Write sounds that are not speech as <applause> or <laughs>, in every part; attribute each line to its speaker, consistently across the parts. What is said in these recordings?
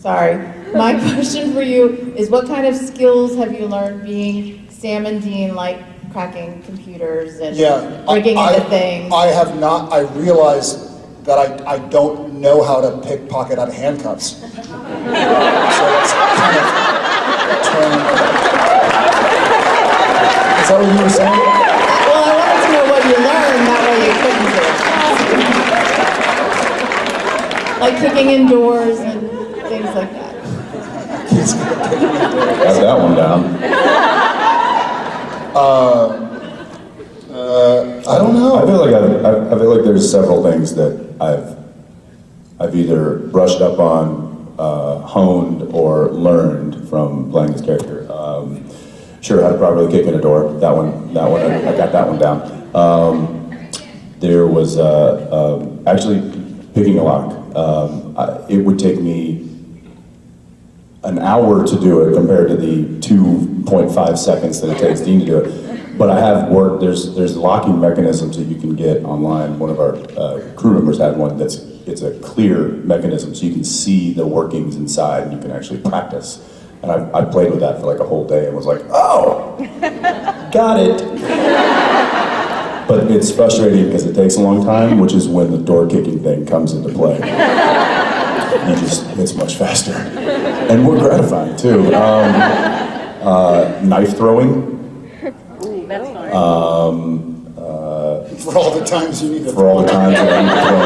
Speaker 1: Sorry. My <laughs> question for you is what kind of skills have you learned being Sam and Dean, like cracking computers and
Speaker 2: Yeah. I-
Speaker 1: breaking
Speaker 2: I-
Speaker 1: into things?
Speaker 2: I have not, I realize that I, I don't know how to pickpocket out of handcuffs. <laughs> So it's kind of turned. Is that what you were saying?
Speaker 1: well, I wanted to know what you learned, that way you couldn't do it. Like kicking in doors and things like that.
Speaker 3: Got that one down. <laughs>
Speaker 2: Uh, I don't know.
Speaker 3: I
Speaker 2: know.
Speaker 3: feel like I've, I I feel like there's several things that I've I've either brushed up on, uh, honed, or learned from playing this character. Um, sure, how to properly kick in a door. That one, that one, I, I got that one down. Um, there was uh, um actually picking a lock. Um, I, it would take me an hour to do it compared to the 2.5 seconds that it takes Dean to do it. But I have worked, there's, there's locking mechanisms that you can get online. One of our uh, crew members had one that's, it's a clear mechanism, so you can see the workings inside and you can actually practice. And I, I played with that for like a whole day and was like, oh, got it. But it's frustrating because it takes a long time, which is when the door kicking thing comes into play. You just, it's much faster. And more gratifying too. Um, uh, knife throwing, um, uh,
Speaker 2: For all the times you need to.
Speaker 3: for all the times that I need to throw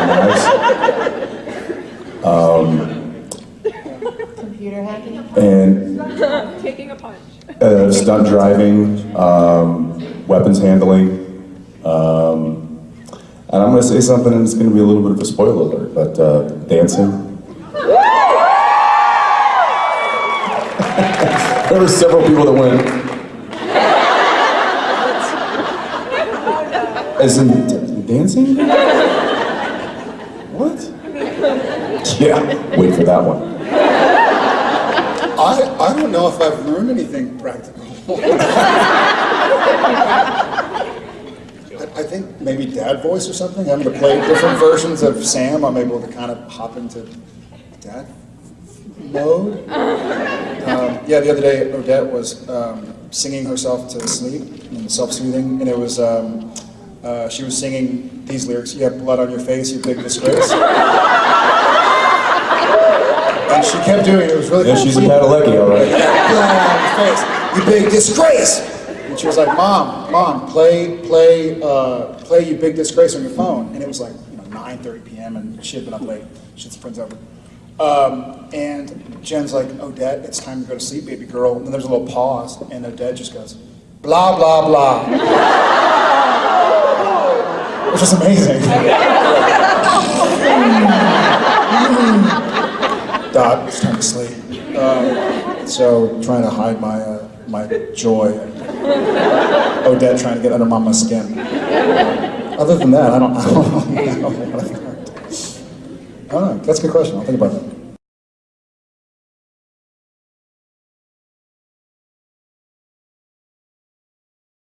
Speaker 3: knives.
Speaker 1: Computer hacking?
Speaker 3: And
Speaker 4: Taking a punch.
Speaker 3: uh, stunt driving, um, weapons handling. Um, and I'm going to say something, and it's going to be a little bit of a spoiler alert, but uh, dancing. There were several people that went. As in dancing? What? Yeah, wait for that one.
Speaker 2: I, I don't know if I've learned anything practical. I, I think maybe dad voice or something, I'm having to play different versions of Sam, I'm able to kind of hop into dad mode. Um, yeah, the other day Odette was um, singing herself to sleep, and self-soothing, and it was, um, uh, she was singing these lyrics, you have blood on your face, you big disgrace. And she kept doing it, it was really
Speaker 3: Yeah,
Speaker 2: cool.
Speaker 3: she's a Padalecki, all right.
Speaker 2: blood on your face, you big disgrace. And she was like, Mom, Mom, play, play, uh, play you big disgrace on your phone. And it was like, you know, 9.30 p.m. and she had been up late. She had friends over. Um, and Jen's like, Odette, it's time to go to sleep, baby girl. And then there's a little pause, and Odette just goes, blah, blah, blah. Which was amazing. <laughs> Dot, it's time to sleep. Um, so trying to hide my uh, my joy. Odette trying to get under mama's skin. Other than that, I don't, <laughs> I don't know. I don't know. That's a good question. I'll think about that.